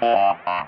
Bye.